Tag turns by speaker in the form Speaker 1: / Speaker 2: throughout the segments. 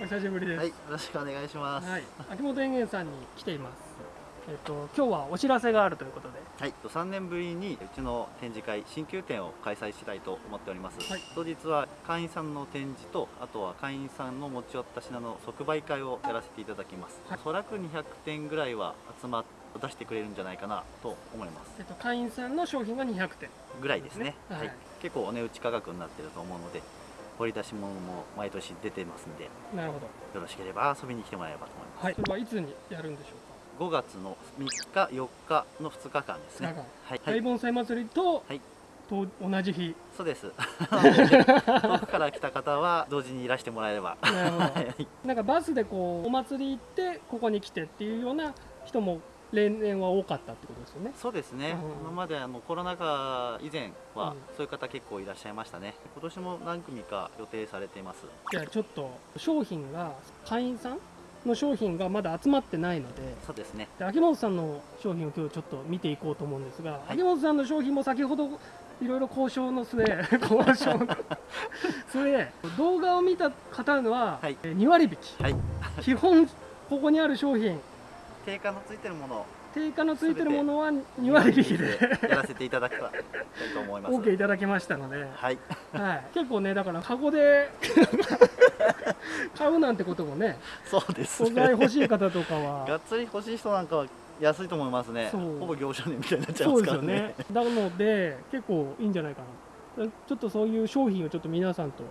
Speaker 1: お久しぶりです。
Speaker 2: はい、よろしくお願いします。
Speaker 1: はい、秋元園芸さんに来ています。えっと今日はお知らせがあるということで、
Speaker 2: はい、3年ぶりにうちの展示会新旧展を開催したいと思っております。
Speaker 1: はい
Speaker 2: 当日は会員さんの展示とあとは会員さんの持ち寄った品の即売会をやらせていただきます。
Speaker 1: はい
Speaker 2: おそらく200点ぐらいは集まっ出してくれるんじゃないかなと思います。
Speaker 1: えっと会員さんの商品が200点。
Speaker 2: ぐらいですね。
Speaker 1: そうですねはい
Speaker 2: はい、結構お値打ち価格になってると思うので、掘り出し物も毎年出てますんで、よ
Speaker 1: なるほど。
Speaker 2: ろしければ遊びに来てもらえればと思います。
Speaker 1: はい。それはいつにやるんでしょ
Speaker 2: 5月の3日、4日の2日間ですね。はい、
Speaker 1: うか。大盆栽祭りと、
Speaker 2: はい
Speaker 1: と同じ日。
Speaker 2: そうです。遠くから来た方は同時にいらしてもらえれば。
Speaker 1: なるほど。
Speaker 2: はい
Speaker 1: なんかバスでこうお祭り行ってここに来てっていうような人も例年は多かったってことですよね。
Speaker 2: そうですね。
Speaker 1: うん
Speaker 2: 今まであのコロナ禍以前は
Speaker 1: うん
Speaker 2: そういう方結構いらっしゃいましたね。今年も何組か予定されています。
Speaker 1: じゃあちょっと商品が会員さんの商品がまだ集まってないので。
Speaker 2: そうですね。
Speaker 1: で秋元さんの商品を今日ちょっと見ていこうと思うんですが、
Speaker 2: い
Speaker 1: 秋元さんの商品も先ほどいろいろ交渉の末 交渉の末動画を見た方のは、
Speaker 2: はい
Speaker 1: えー2割引き
Speaker 2: はい。
Speaker 1: 基本ここにある商品
Speaker 2: 定価のついてるものを
Speaker 1: 定価のついてるものは2割引きで
Speaker 2: やらせていただきたいと思います。
Speaker 1: OK いただきましたので、
Speaker 2: はい。
Speaker 1: はい、結構ねだからカゴで 買うなんてこともね
Speaker 2: そうです
Speaker 1: 素材
Speaker 2: ね。
Speaker 1: 欲しい方とか
Speaker 2: が
Speaker 1: は
Speaker 2: っつり欲しい人なんかは安いと思いますね。ほぼ業者値みたいになっちゃいますからね
Speaker 1: ね。なので結構いいんじゃないかなちょっとそういう商品をちょっと皆さんと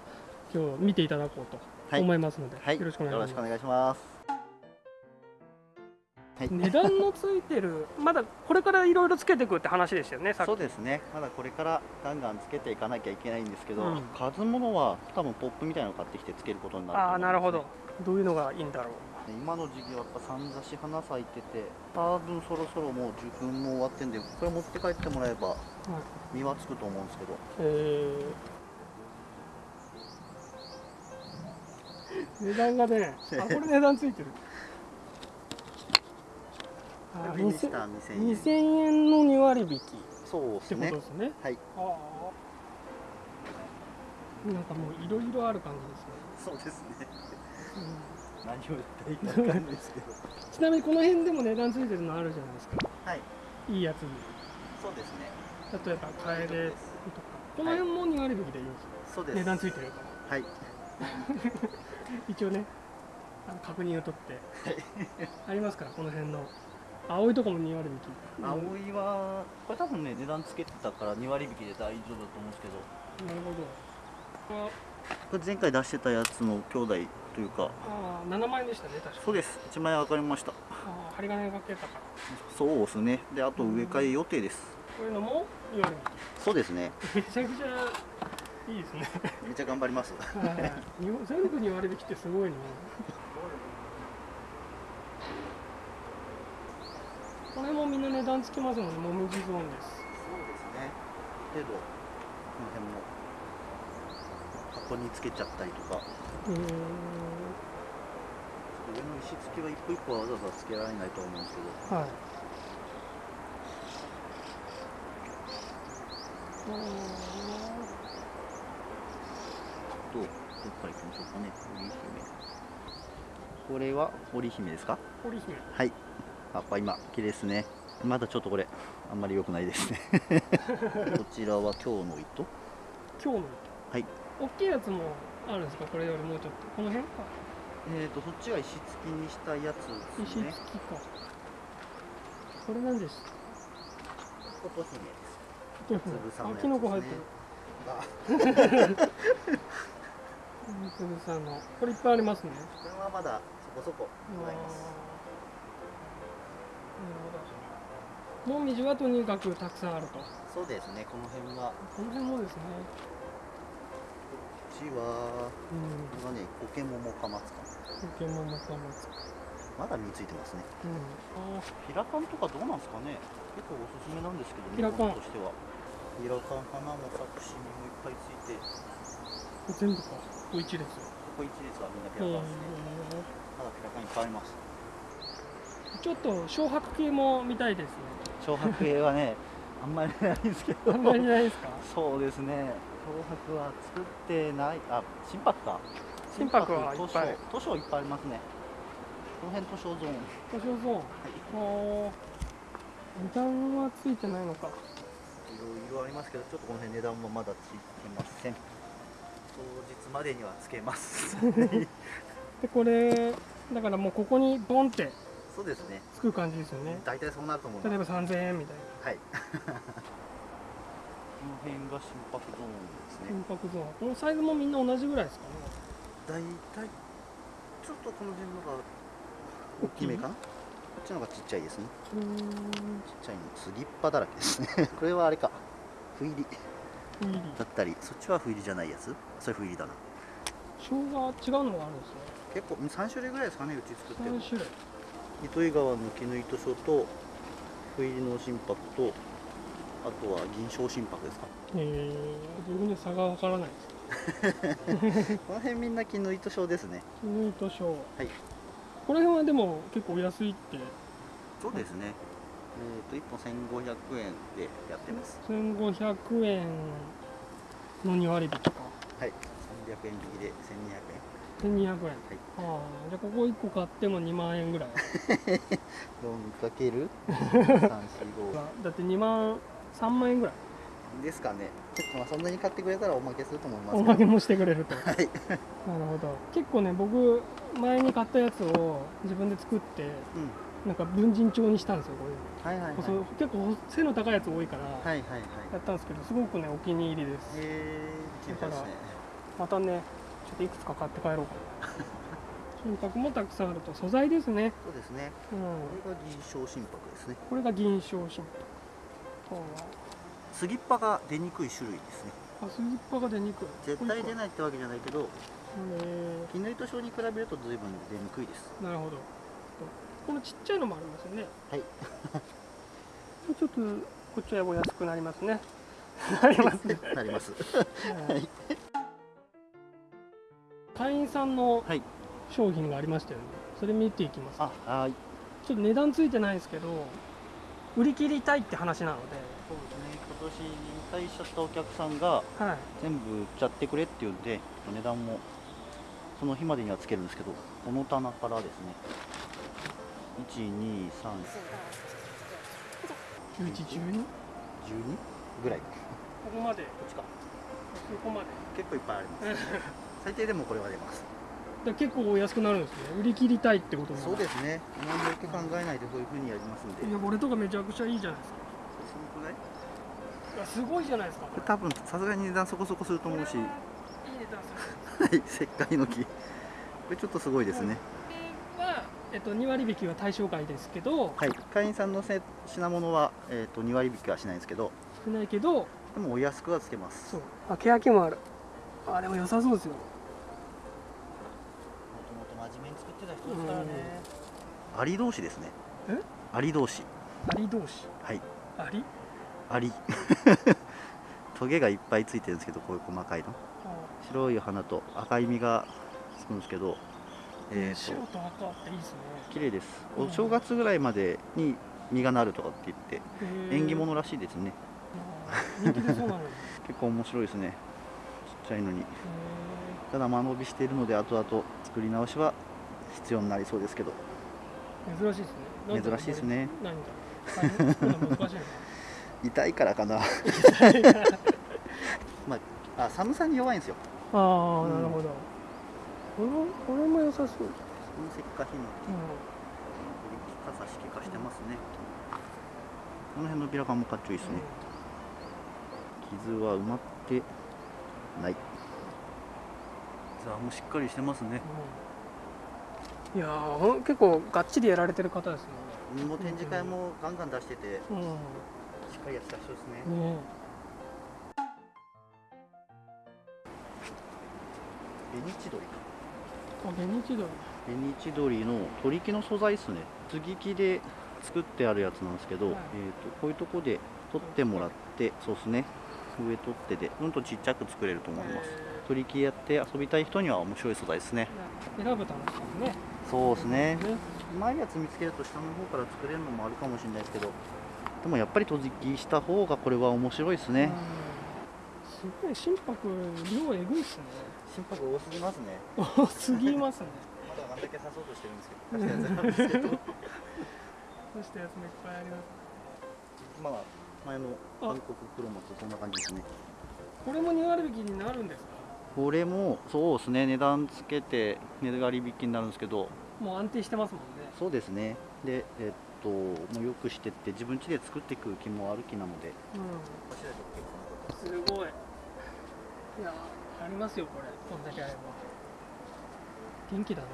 Speaker 1: 今日見ていただこうと
Speaker 2: はい
Speaker 1: 思いますので、
Speaker 2: はい。
Speaker 1: よろしくお願いします
Speaker 2: はい。
Speaker 1: 値段のついてる。まだこれからいろいろつけていくって話でしたよねさっき。
Speaker 2: そうですね。まだこれからガンガンつけていかなきゃいけないんですけど、
Speaker 1: うん。
Speaker 2: 数物は多分ポップみたいなの買ってきてつけることになると
Speaker 1: ああなるほど。どういうのがいいんだろう。
Speaker 2: 今の時期はやっぱさんざし花咲いてて多分そろそろもう受粉も終わってんでこれ持って帰ってもらえば実はつくと思うんですけど。
Speaker 1: えー、値段がねあこれ値段ついてるあ
Speaker 2: ビニスタ
Speaker 1: 2000
Speaker 2: ー2000円
Speaker 1: 2000円の2割引き。
Speaker 2: そうですね。
Speaker 1: ってことですね。
Speaker 2: はい。
Speaker 1: なんかもういろいろある感じですね、
Speaker 2: そうですね。
Speaker 1: うん。
Speaker 2: 何を言ったらいいか分かんないですけど。
Speaker 1: ちなみにこの辺でも値段ついてるのあるじゃないですか。
Speaker 2: はい。
Speaker 1: いいやつに。
Speaker 2: そうですね。
Speaker 1: 例えばカエデとか。この辺も2割引きでいいんですよ、
Speaker 2: そうです。
Speaker 1: 値段ついてるから。
Speaker 2: はい。
Speaker 1: 一応ね確認を取って。ありますからこの辺の青いとこも2割引き。
Speaker 2: 青いはこれ多分ね値段つけてたから2割引きで大丈夫だと思うんですけど。
Speaker 1: なるほど。あ
Speaker 2: これ前回出してたやつの兄弟というか。
Speaker 1: あー7万円でしたね確か。
Speaker 2: そうです。1万円分かりました。
Speaker 1: あー針金がかけたから。
Speaker 2: そうですね。であと植え替え予定です。
Speaker 1: こういうのも2割
Speaker 2: そうですね。
Speaker 1: 引きめちゃくちゃいいですね。
Speaker 2: めっちゃ頑張ります。
Speaker 1: はい。日本全部2割引きってすごいなこれもみんな値段つきますもんねもみじゾーンです。
Speaker 2: そうですね。程度この辺も箱につけちゃったりとか。
Speaker 1: うーん。
Speaker 2: 上の石付きは一個一個はわざわざつけられないと思うんですけど。
Speaker 1: はい。
Speaker 2: どう？どっから行きましょうかね。織姫。これは織姫ですか？
Speaker 1: 織姫。
Speaker 2: はい葉っぱ今綺麗ですね。まだちょっとこれあんまり良くないですね。こちらは今日の糸？
Speaker 1: 今日の
Speaker 2: はい。
Speaker 1: 大きいやつもあるんですか？これよりもうちょっと。この辺か？
Speaker 2: えーとそっちは石付きにしたやつです
Speaker 1: 石
Speaker 2: ね
Speaker 1: 付きか。これなんです？
Speaker 2: 琴姫です。粒さんのやつですね。
Speaker 1: 入ってる。
Speaker 2: あ。
Speaker 1: つぶさんの。これいっぱいありますね。
Speaker 2: これはまだそこそこございます
Speaker 1: もみじはとにかくたくさんあると。
Speaker 2: そうですねこの辺は。
Speaker 1: この辺もですね。
Speaker 2: こっちは
Speaker 1: うん。
Speaker 2: これがねコケモモカマツカ
Speaker 1: ポケモンもかもつ
Speaker 2: まだ実ついてますね。
Speaker 1: うん。あ
Speaker 2: ピラカンとかどうなんですかね。結構おすすめなんですけど
Speaker 1: ピラカン。
Speaker 2: としては。ピラカン花も咲くし実もいっぱいついて。
Speaker 1: ー全部か。ここ一列。
Speaker 2: ここ一列はみんなピ
Speaker 1: うん
Speaker 2: ラカンですね。まだピラカンいっぱいあります。
Speaker 1: ちょっと漂白系も見たいですね
Speaker 2: 漂白系はねあんまりないんですけど。
Speaker 1: あんまりないですか？
Speaker 2: そうですね。漂白は作ってない。あ心拍か。
Speaker 1: 心拍はいっぱい。
Speaker 2: 図書いっぱいありますね。この辺図書ゾーン。
Speaker 1: 図書ゾーン。
Speaker 2: はい。
Speaker 1: 値段はついてないのか。
Speaker 2: いろいろありますけどちょっとこの辺値段はまだついてません。当日までにはつけます。
Speaker 1: でこれだからもうここにボンって
Speaker 2: そうですね。
Speaker 1: つく感じですよね。
Speaker 2: 大体そうなると思います。
Speaker 1: 例えば3000円みたいな。
Speaker 2: はい。この辺が心拍ゾーンですね。
Speaker 1: 心拍ゾーン。このサイズもみんな同じぐらいですかね。
Speaker 2: 大体ちょっとこの辺のが大きめかな。こっちの方がちっちゃいですね。ちっちゃいの。スリッパだらけですねこれはあれか。不入り。だったりそっちは不入りじゃないやつ？それ不入りだな。
Speaker 1: 生姜違うのがあるんですね。
Speaker 2: 結構3種類ぐらいですかねうち作ってるの。
Speaker 1: 3種類
Speaker 2: 糸魚川の絹糸書と不入りの心拍とあとは銀賞心拍ですか。
Speaker 1: えー、自分で差がわからないです
Speaker 2: この辺みんな絹糸書ですね。
Speaker 1: 絹糸賞
Speaker 2: はい。
Speaker 1: この辺はでも結構お安いって。
Speaker 2: そうですね。えっ、と1本1500円でやってます。
Speaker 1: 1500円の2割引きか。
Speaker 2: はい。300円引きで1200円
Speaker 1: 1200円、ああじゃあここ1個買っても2万円ぐらい。
Speaker 2: 4×345
Speaker 1: だって2万3万円ぐらい。
Speaker 2: ですかね。まあそんなに買ってくれたらおまけすると思います
Speaker 1: おまけもしてくれると。
Speaker 2: はい。
Speaker 1: なるほど。結構ね僕前に買ったやつを自分で作って
Speaker 2: うん。
Speaker 1: なんか文人帳にしたんですよこういうの。
Speaker 2: はいはいはい。
Speaker 1: 結構背の高いやつ多いから
Speaker 2: はいはいはい。
Speaker 1: やったんですけどすごくねお気に入りです。
Speaker 2: えー、
Speaker 1: だから
Speaker 2: ですね。
Speaker 1: またねちょっといくつか買って帰ろうかな。心拍もたくさんあると素材ですね。
Speaker 2: そうですね。
Speaker 1: うん。
Speaker 2: これが銀賞心拍ですね。
Speaker 1: これが銀賞心拍。
Speaker 2: スギッパが出にくい種類ですね。
Speaker 1: ああスリッパが出にくい。
Speaker 2: 絶対出
Speaker 1: い
Speaker 2: ないってわけじゃないけど
Speaker 1: へ
Speaker 2: 絹糸症に比べると随分出にくいです。
Speaker 1: えなるほど。このちっちゃいのもありますよね。
Speaker 2: はい。
Speaker 1: ちょっとこっちはお安くなりますね。なりますね。
Speaker 2: なります。
Speaker 1: はい会員さんの
Speaker 2: はい。
Speaker 1: 商品がありましたよね。それ見ていきます。
Speaker 2: あはい。
Speaker 1: ちょっと値段ついてないんですけど売り切りたいって話なので。
Speaker 2: そうですね。今年引退しちゃったお客さんが
Speaker 1: はい。
Speaker 2: 全部売っちゃってくれって言うんで値段もその日までにはつけるんですけどこの棚からですね。123
Speaker 1: 11、12?
Speaker 2: 12ぐらい。こ
Speaker 1: ここまで。
Speaker 2: っちか。
Speaker 1: ここまで。
Speaker 2: 結構いっぱいあります 最低でもこれは出ます。
Speaker 1: 結構お安くなるんですね。売り切りたいってこと
Speaker 2: そうですね。あまりよく考えないでそういう風にやりますんで。
Speaker 1: いやこれとかめちゃくちゃいいじゃないですか。
Speaker 2: そのくらい？
Speaker 1: いやすごいじゃないですか
Speaker 2: 多分さすがに値段そこそこすると思うし。
Speaker 1: いい値段する。
Speaker 2: はい石灰の木。これちょっとすごいですね。
Speaker 1: これは、えっと、2割引きは対象外ですけど。
Speaker 2: はい会員さんのせ品物は、えー、と2割引きはしないんですけど。
Speaker 1: 少ないけど。
Speaker 2: でもお安くはつけます。
Speaker 1: そう。あ欅もある。あでも良さそうですよ
Speaker 2: ですからねアリ同士ですね。
Speaker 1: え？
Speaker 2: アリ同士。
Speaker 1: アリ同士？
Speaker 2: はい。
Speaker 1: アリ？
Speaker 2: アリ。トゲがいっぱいついてるんですけどこういう細かいの。白い花と赤い実がつくんですけどえー、
Speaker 1: 白
Speaker 2: と
Speaker 1: と赤っていいですね。
Speaker 2: 綺麗です。
Speaker 1: うん。
Speaker 2: お正月ぐらいまでに実がなるとかって言って縁起物らしいですね。結構面白いですね。ちっちゃいのに。
Speaker 1: ー
Speaker 2: ただ間延びしているので後々作り直しは必要になりそうですけど。
Speaker 1: 珍しいですね。
Speaker 2: 珍しいですね。痛いからかなまああ寒さに弱いんですよ
Speaker 1: ああ、
Speaker 2: うん
Speaker 1: なるほどこれこれも良さそう、うん、
Speaker 2: この石化ヒノキ傘式化してますねこの辺のビラカンもかっちょいいですね傷は埋まってないザもしっかりしてますね
Speaker 1: うんいやーほん結構がっちりやられてる方ですよ
Speaker 2: もう展示会もガンガン出してて
Speaker 1: ね
Speaker 2: しっかりやってた人ですね。
Speaker 1: うんね。
Speaker 2: ベニチドリ
Speaker 1: あ紅千鳥。
Speaker 2: ベニチドリの取り木の素材ですね。継ぎ木で作ってあるやつなんですけど、
Speaker 1: はい。
Speaker 2: えー、とこういうとこで取ってもらってそうですね。上取ってでうんとちっちゃく作れると思います。
Speaker 1: え
Speaker 2: 取り木やって遊びたい人には面白い素材ですね。
Speaker 1: ー選ぶ楽しさもね
Speaker 2: そうですね。
Speaker 1: ね
Speaker 2: うまいやつ見つけると下の方から作れるのもあるかもしれないですけどでもやっぱり閉じ木した方がこれは面白いですね、
Speaker 1: うん。すごい心拍量えぐいっすね。
Speaker 2: 心拍多すぎますね。
Speaker 1: 多すぎますね。
Speaker 2: まだあんだけ刺そうとしてるんですけど刺したやつなんですけど。
Speaker 1: いっぱいあります
Speaker 2: まあ前の韓国黒松そんな感じですね。
Speaker 1: これも2割引きになるんですか？
Speaker 2: これもそうですね。値段つけて値割引きになるんですけど。
Speaker 1: もう安定してますもんね。
Speaker 2: そうですね。でえっともうよくしてって自分家で作っていく気もある気なので。
Speaker 1: うん。すごい。いやありますよこれ。こんだけあれば。元気だな。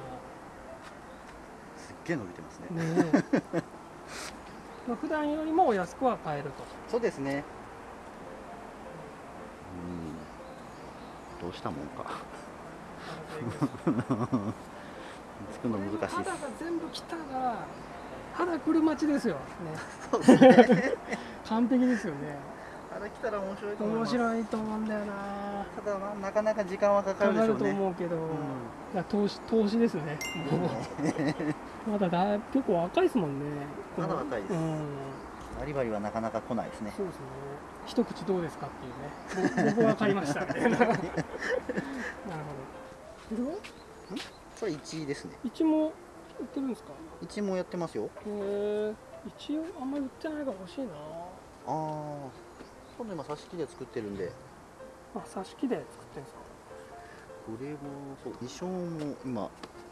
Speaker 2: すっげえ伸びてますね。
Speaker 1: ね普段よりもお安くは買えると。
Speaker 2: そうですねうんどうしたもんか。作る の難しいです。
Speaker 1: 肌が全部来たら肌来る待ちですよ。ね。
Speaker 2: そうですね。
Speaker 1: 完璧ですよね。
Speaker 2: あれ来たら面白いと思い
Speaker 1: 面
Speaker 2: ます。
Speaker 1: 白いと思うんだよな。
Speaker 2: ただまあなかなか時間はかか
Speaker 1: かかると
Speaker 2: るでしょうね。
Speaker 1: 思うけど、
Speaker 2: うん。
Speaker 1: いや投資投資ですね。まだだ結構若いですもんね。
Speaker 2: まだ若いです。
Speaker 1: うん
Speaker 2: バリバリはなかなか来ないですね。
Speaker 1: そうですね。一口どうですかっていうね。ぼ僕は買いました。な なるほど。これは
Speaker 2: これ1位ですね。
Speaker 1: 一も売ってるんですか
Speaker 2: ？1もやってますよ。
Speaker 1: へえ一応あんまり売ってないから欲しいな。
Speaker 2: ああ今度今挿し木で作ってるんで。
Speaker 1: あ挿し木で作ってるんですか？
Speaker 2: これもそう衣装も今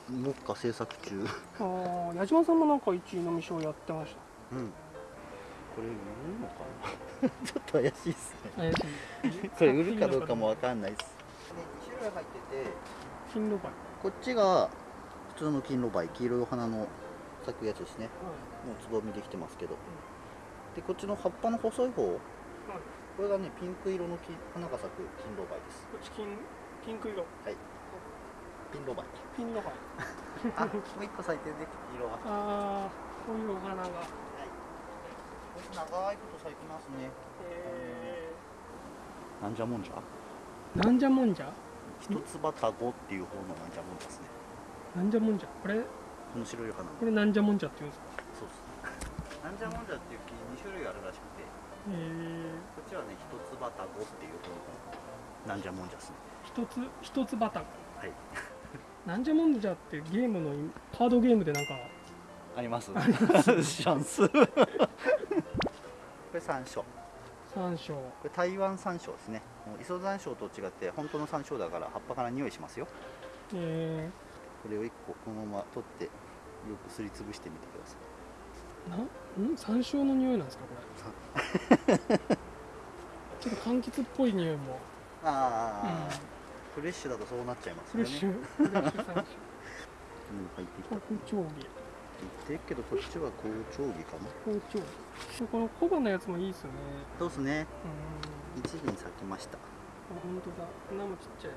Speaker 2: 目下制作中。
Speaker 1: ああ矢島さんもなんか一位のみ賞やってまし
Speaker 2: うんこれ売るのかな？ちょっと怪しいですね。これ売るかどうかもわかんないです。2種類入ってて
Speaker 1: 金ロバイ
Speaker 2: こっちが普通の金ロバイ黄色いお花の咲くやつですね。もうつぼみできてますけど、でこっちの葉っぱの細い方これがねピンク色のき花が咲く金ロバイです。
Speaker 1: こっち金ピンク色。
Speaker 2: ピンロバイ
Speaker 1: ピンロバイ
Speaker 2: あもう一個咲いてるね色は。
Speaker 1: ああこういうお花が
Speaker 2: 長いこと咲いてますね。
Speaker 1: え
Speaker 2: なんじゃもんじゃ？
Speaker 1: ー、なんじゃもんじゃ？
Speaker 2: 一つ葉たごっていう方のなんじゃもんじゃですね。
Speaker 1: なんじゃもんじゃ？これ？
Speaker 2: この白い花。
Speaker 1: これなんじゃもんじゃって言うんですか？
Speaker 2: そうです なんじゃもんじゃっていう木2種類あるらしくて。
Speaker 1: え
Speaker 2: こっちはね一つ葉たごっていう方のなんじゃもんじゃですね。
Speaker 1: ー、一つ？一つバタ
Speaker 2: はい。
Speaker 1: なんじゃもんじゃってゲームのカードゲームでなんか。
Speaker 2: あります。シャンス山椒
Speaker 1: 山椒
Speaker 2: これ台湾山椒ですね。磯山椒と違って本当の山椒だから葉っぱから匂いしますよ。
Speaker 1: え
Speaker 2: これを1個このまま取ってよくすりつぶしてみてください。
Speaker 1: ー、なん？ん山椒の匂いなんですかこれ？ちょっと柑橘っぽい匂いも、
Speaker 2: ああ、フレッシュだとそうなっちゃいますよね。
Speaker 1: フレッシュ。フレッシュ山椒
Speaker 2: うん入ってきた。
Speaker 1: 黒蝶
Speaker 2: 言ってるけどこっちは好調儀かな。
Speaker 1: 技包丁こののやつもいいですよね。
Speaker 2: そうですね。
Speaker 1: うん。
Speaker 2: 一輪咲きました。
Speaker 1: あ本当だ。花もちっちゃい。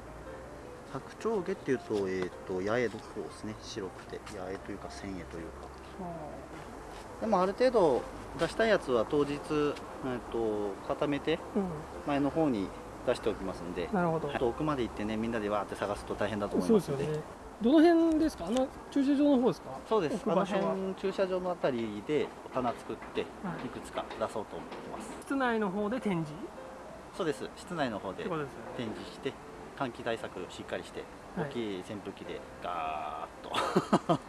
Speaker 2: 白鳥毛っていうと,、えー、と八重の方ですね。白くて。八重というか千重というか。
Speaker 1: あ。
Speaker 2: でもある程度出したいやつは当日、えー、と固めて前の方に出しておきますんで。
Speaker 1: なるほど、
Speaker 2: 遠くまで行ってねみんなでわーって探すと大変だと思い
Speaker 1: そう
Speaker 2: まので
Speaker 1: ですすよねどの辺ですか？あの駐車場の方ですか？
Speaker 2: そうです。あの辺駐車場のあたりで棚作ってい
Speaker 1: はい。
Speaker 2: くつか出そうと思ってます。
Speaker 1: 室内の方で展示？
Speaker 2: そうです。室内の方で展示して換気対策しっかりして
Speaker 1: はい。
Speaker 2: 大きい扇風機でガーッと。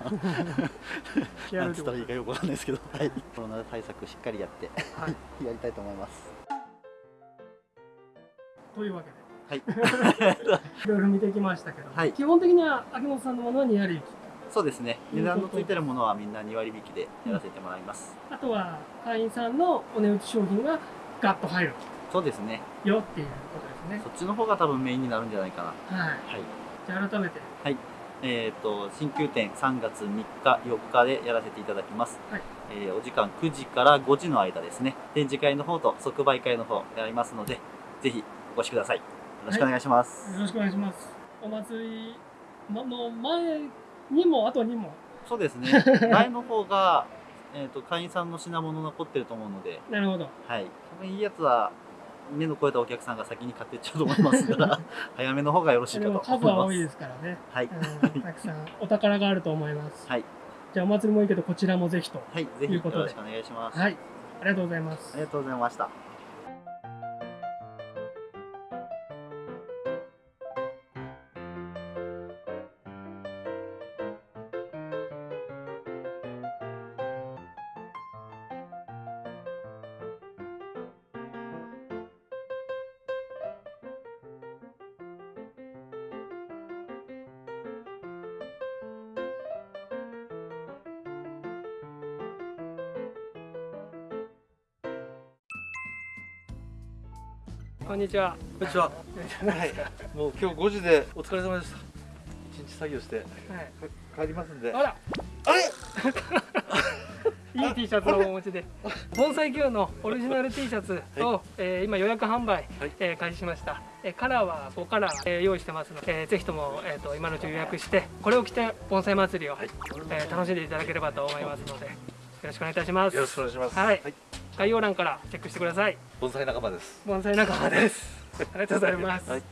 Speaker 1: や
Speaker 2: なんつったらいいかよくわかんないですけど、はい、コロナ対策しっかりやって
Speaker 1: はい。
Speaker 2: やりたいと思います。
Speaker 1: というわけで
Speaker 2: はい。
Speaker 1: いろいろ見てきましたけど、
Speaker 2: はい。
Speaker 1: 基本的には秋元さんのものは2割引き。
Speaker 2: そうですね。値段のついてるものはみんな2割引きでやらせてもらいます、
Speaker 1: あとは会員さんのお値打ち商品がガッと入る。
Speaker 2: そうですね。
Speaker 1: よっていうことですね。
Speaker 2: そっちの方が多分メインになるんじゃないかな。
Speaker 1: はい。
Speaker 2: はい。
Speaker 1: じゃあ改めて。
Speaker 2: えー、と新旧店3月3日4日でやらせていただきます、
Speaker 1: はい。
Speaker 2: えーお時間9時から5時の間ですね。展示会の方と即売会の方やりますのでぜひお越しください。よろしくお願いします、
Speaker 1: よろしくお願いします。お祭りのの前にも後にも。
Speaker 2: そうですね。前の方が、えー、と会員さんの品物残ってると思うので、
Speaker 1: なるほど。
Speaker 2: はい、多分いいやつは目の超えたお客さんが先に買ってっちゃうと思いますから 早めの方がよろしいかと思います。
Speaker 1: 数は多いですからね、
Speaker 2: はい、
Speaker 1: うん、たくさんお宝があると思います。
Speaker 2: はい。
Speaker 1: じゃあお祭りもいいけどこちらもぜひと
Speaker 2: はい、ぜひよ
Speaker 1: ということで
Speaker 2: ろしくお願いします、
Speaker 1: はい。ありがとうございます。
Speaker 2: ありがとうございました
Speaker 1: こんにちは
Speaker 2: こんにちは。はい。もう今日5時でお疲れ様でした。一日作業して
Speaker 1: はい
Speaker 2: 帰りますんで。
Speaker 1: あら
Speaker 2: あれ？
Speaker 1: いい T シャツをお持ちで盆栽 Q のオリジナル T シャツを、えー今予約販売、
Speaker 2: はい
Speaker 1: えー開始しました、えーカラーは5カラー、えー用意してますので、えーぜひとも、えー、と今のうち予約してこれを着て盆栽祭りを、
Speaker 2: はい。
Speaker 1: えー楽しんでいただければと思いますのでよろしくお願いいたします
Speaker 2: よろしくお願いします。
Speaker 1: はい概要欄からチェックしてください。
Speaker 2: 盆栽仲間です。
Speaker 1: 盆栽仲間です。ありがとうございます、
Speaker 2: はい